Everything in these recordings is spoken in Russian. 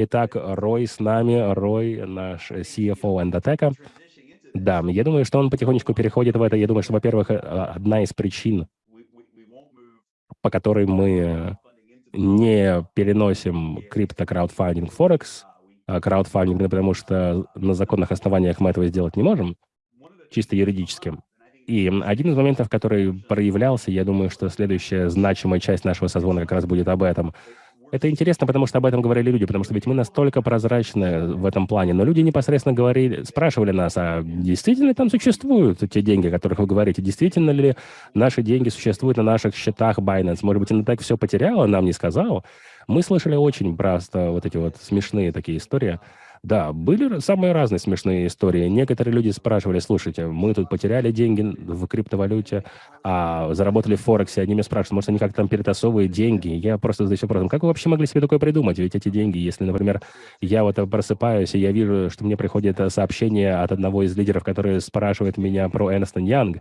Итак, Рой с нами, Рой, наш CFO Endotech. Да, я думаю, что он потихонечку переходит в это. Я думаю, что, во-первых, одна из причин, по которой мы не переносим крипто-краудфандинг Форекс, краудфандинг, потому что на законных основаниях мы этого сделать не можем, чисто юридическим. И один из моментов, который проявлялся, я думаю, что следующая значимая часть нашего созвона как раз будет об этом. Это интересно, потому что об этом говорили люди, потому что ведь мы настолько прозрачны в этом плане. Но люди непосредственно говорили, спрашивали нас, а действительно там существуют те деньги, о которых вы говорите? Действительно ли наши деньги существуют на наших счетах Binance? Может быть, она так все потеряла, нам не сказал? Мы слышали очень просто вот эти вот смешные такие истории. Да, были самые разные смешные истории. Некоторые люди спрашивали, слушайте, мы тут потеряли деньги в криптовалюте, а заработали в Форексе. Они меня спрашивают, может, они как-то там перетасовывают деньги. Я просто задаюсь вопросом, как вы вообще могли себе такое придумать? Ведь эти деньги, если, например, я вот просыпаюсь, и я вижу, что мне приходит сообщение от одного из лидеров, который спрашивает меня про Энстон Янг,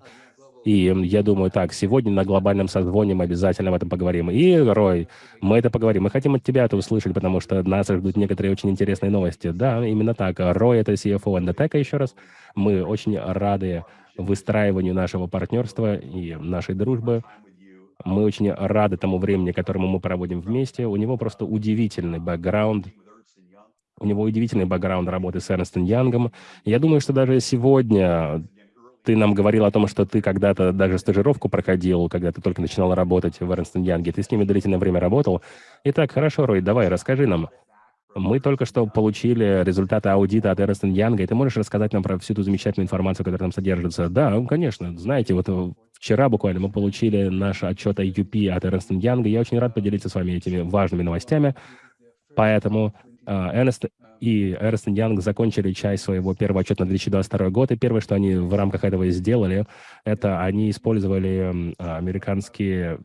и я думаю, так, сегодня на глобальном созвоне мы обязательно об этом поговорим. И, Рой, мы это поговорим. Мы хотим от тебя это услышать, потому что нас ждут некоторые очень интересные новости. Да, именно так. Рой — это CFO Endotech еще раз. Мы очень рады выстраиванию нашего партнерства и нашей дружбы. Мы очень рады тому времени, которому мы проводим вместе. У него просто удивительный бэкграунд. У него удивительный бэкграунд работы с Эрнстом Янгом. Я думаю, что даже сегодня ты нам говорил о том, что ты когда-то даже стажировку проходил, когда ты только начинал работать в Эрнстон Янге. Ты с ними длительное время работал. Итак, хорошо, Рой, давай, расскажи нам. Мы только что получили результаты аудита от Эрнстон Янга, и ты можешь рассказать нам про всю ту замечательную информацию, которая там содержится? Да, конечно. Знаете, вот вчера буквально мы получили наш отчет IUP от Эрнстон Янга. Я очень рад поделиться с вами этими важными новостями. Поэтому Эрнст и Эрнст Янг закончили часть своего первого отчета на 2022 год, и первое, что они в рамках этого сделали, это они использовали американские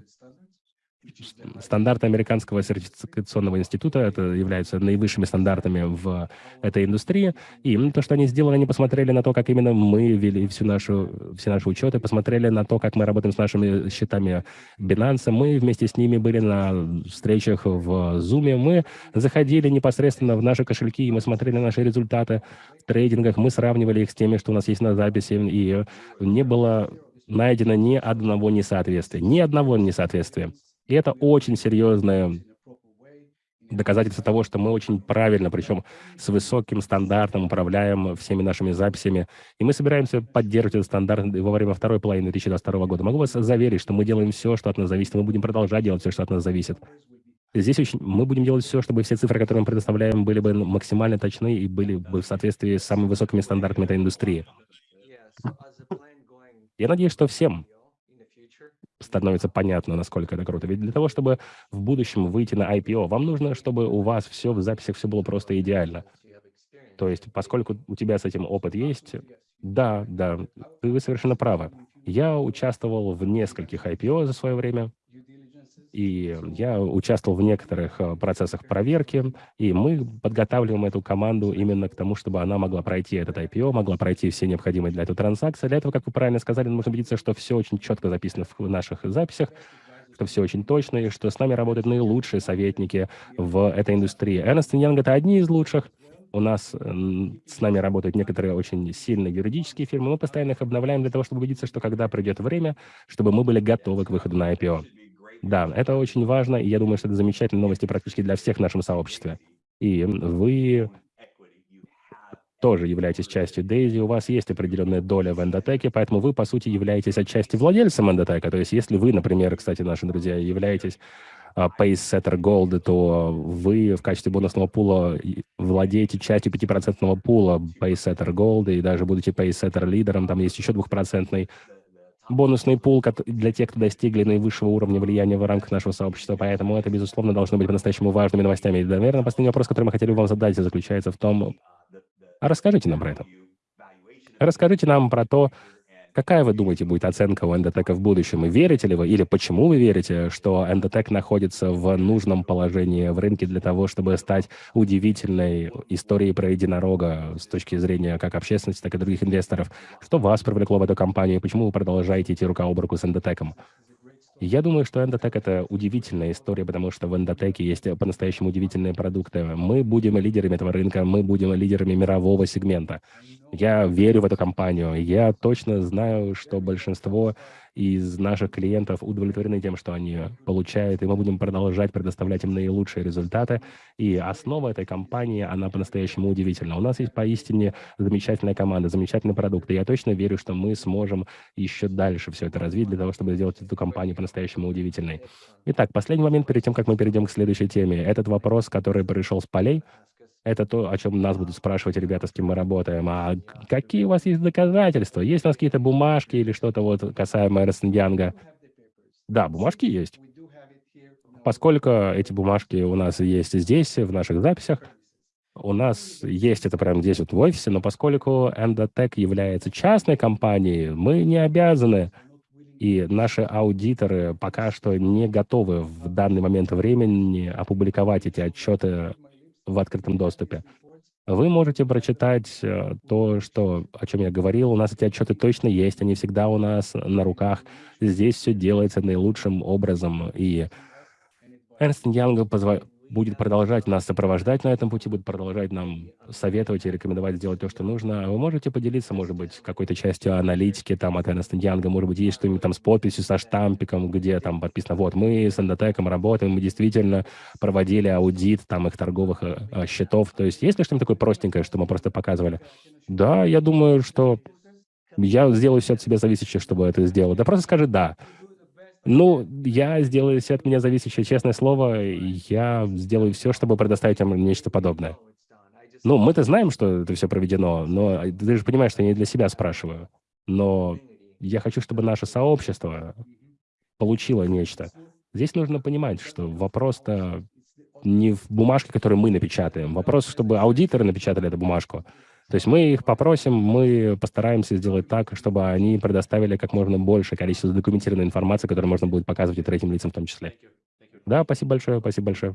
стандарты американского сертификационного института, это являются наивысшими стандартами в этой индустрии. И то, что они сделали, они посмотрели на то, как именно мы вели всю нашу, все наши учеты, посмотрели на то, как мы работаем с нашими счетами Binance. Мы вместе с ними были на встречах в Zoom. Мы заходили непосредственно в наши кошельки, и мы смотрели на наши результаты в трейдингах. Мы сравнивали их с теми, что у нас есть на записи, и не было найдено ни одного несоответствия. Ни одного несоответствия. И это очень серьезное доказательство того, что мы очень правильно, причем с высоким стандартом управляем всеми нашими записями. И мы собираемся поддерживать этот стандарт во время второй половины 2022 года. Могу вас заверить, что мы делаем все, что от нас зависит, и мы будем продолжать делать все, что от нас зависит. Здесь очень, мы будем делать все, чтобы все цифры, которые мы предоставляем, были бы максимально точны и были бы в соответствии с самыми высокими стандартами этой индустрии. Я надеюсь, что всем становится понятно, насколько это круто. Ведь для того, чтобы в будущем выйти на IPO, вам нужно, чтобы у вас все в записях все было просто идеально. То есть, поскольку у тебя с этим опыт есть, да, да, вы совершенно правы. Я участвовал в нескольких IPO за свое время. И я участвовал в некоторых э, процессах проверки, и мы подготавливаем эту команду именно к тому, чтобы она могла пройти этот IPO, могла пройти все необходимые для этого транзакции. Для этого, как вы правильно сказали, нужно убедиться, что все очень четко записано в наших записях, что все очень точно, и что с нами работают наилучшие советники в этой индустрии. Ernst Young — это одни из лучших. У нас с нами работают некоторые очень сильные юридические фирмы. Мы постоянно их обновляем для того, чтобы убедиться, что когда придет время, чтобы мы были готовы к выходу на IPO. Да, это очень важно, и я думаю, что это замечательные новости практически для всех в нашем сообществе. И вы тоже являетесь частью Дейзи, у вас есть определенная доля в эндотеке, поэтому вы, по сути, являетесь отчасти владельцем эндотека. То есть если вы, например, кстати, наши друзья, являетесь uh, Pacesetter Gold, то вы в качестве бонусного пула владеете частью 5% пула Pacesetter Gold, и даже будете Pacesetter лидером, там есть еще двухпроцентный бонусный пул для тех, кто достигли наивысшего уровня влияния в рамках нашего сообщества, поэтому это, безусловно, должно быть по-настоящему важными новостями. И, наверное, последний вопрос, который мы хотели вам задать, заключается в том, а расскажите нам про это. Расскажите нам про то, Какая, вы думаете, будет оценка у Endotech в будущем? И верите ли вы, или почему вы верите, что Endotech находится в нужном положении в рынке для того, чтобы стать удивительной историей про единорога с точки зрения как общественности, так и других инвесторов? Что вас привлекло в эту компанию, почему вы продолжаете идти рука об руку с Endotech? Я думаю, что Endotech- это удивительная история, потому что в Endotech есть по-настоящему удивительные продукты. Мы будем лидерами этого рынка, мы будем лидерами мирового сегмента. Я верю в эту компанию. Я точно знаю, что большинство из наших клиентов удовлетворены тем, что они получают, и мы будем продолжать предоставлять им наилучшие результаты. И основа этой компании, она по-настоящему удивительна. У нас есть поистине замечательная команда, замечательный продукт, и я точно верю, что мы сможем еще дальше все это развить для того, чтобы сделать эту компанию по-настоящему удивительной. Итак, последний момент перед тем, как мы перейдем к следующей теме. Этот вопрос, который пришел с полей, это то, о чем нас будут спрашивать ребята, с кем мы работаем. А какие у вас есть доказательства? Есть у нас какие-то бумажки или что-то вот касаемо Эрнст Янга? Да, бумажки есть. Поскольку эти бумажки у нас есть здесь, в наших записях, у нас есть это прямо здесь вот в офисе, но поскольку Endotech является частной компанией, мы не обязаны, и наши аудиторы пока что не готовы в данный момент времени опубликовать эти отчеты в открытом доступе. Вы можете прочитать э, то, что, о чем я говорил. У нас эти отчеты точно есть, они всегда у нас на руках. Здесь все делается наилучшим образом. И Эрнст Янг будет продолжать нас сопровождать на этом пути, будет продолжать нам советовать и рекомендовать сделать то, что нужно. Вы можете поделиться, может быть, какой-то частью аналитики там от Эрнеста Янга, может быть, есть что-нибудь там с подписью, со штампиком, где там подписано, вот, мы с Эндотеком работаем, мы действительно проводили аудит там их торговых э, э счетов. То есть есть ли что-нибудь такое простенькое, что мы просто показывали? Да, я думаю, что я сделаю все от себя зависящее, чтобы это сделать. Да просто скажи «да». Ну, я сделаю все от меня зависящее, честное слово, я сделаю все, чтобы предоставить вам нечто подобное. Ну, мы-то знаем, что это все проведено, но ты же понимаешь, что я не для себя спрашиваю. Но я хочу, чтобы наше сообщество получило нечто. Здесь нужно понимать, что вопрос-то не в бумажке, которую мы напечатаем. Вопрос, чтобы аудиторы напечатали эту бумажку. То есть мы их попросим, мы постараемся сделать так, чтобы они предоставили как можно больше количество документированной информации, которую можно будет показывать и третьим лицам в том числе. Да, спасибо большое, спасибо большое.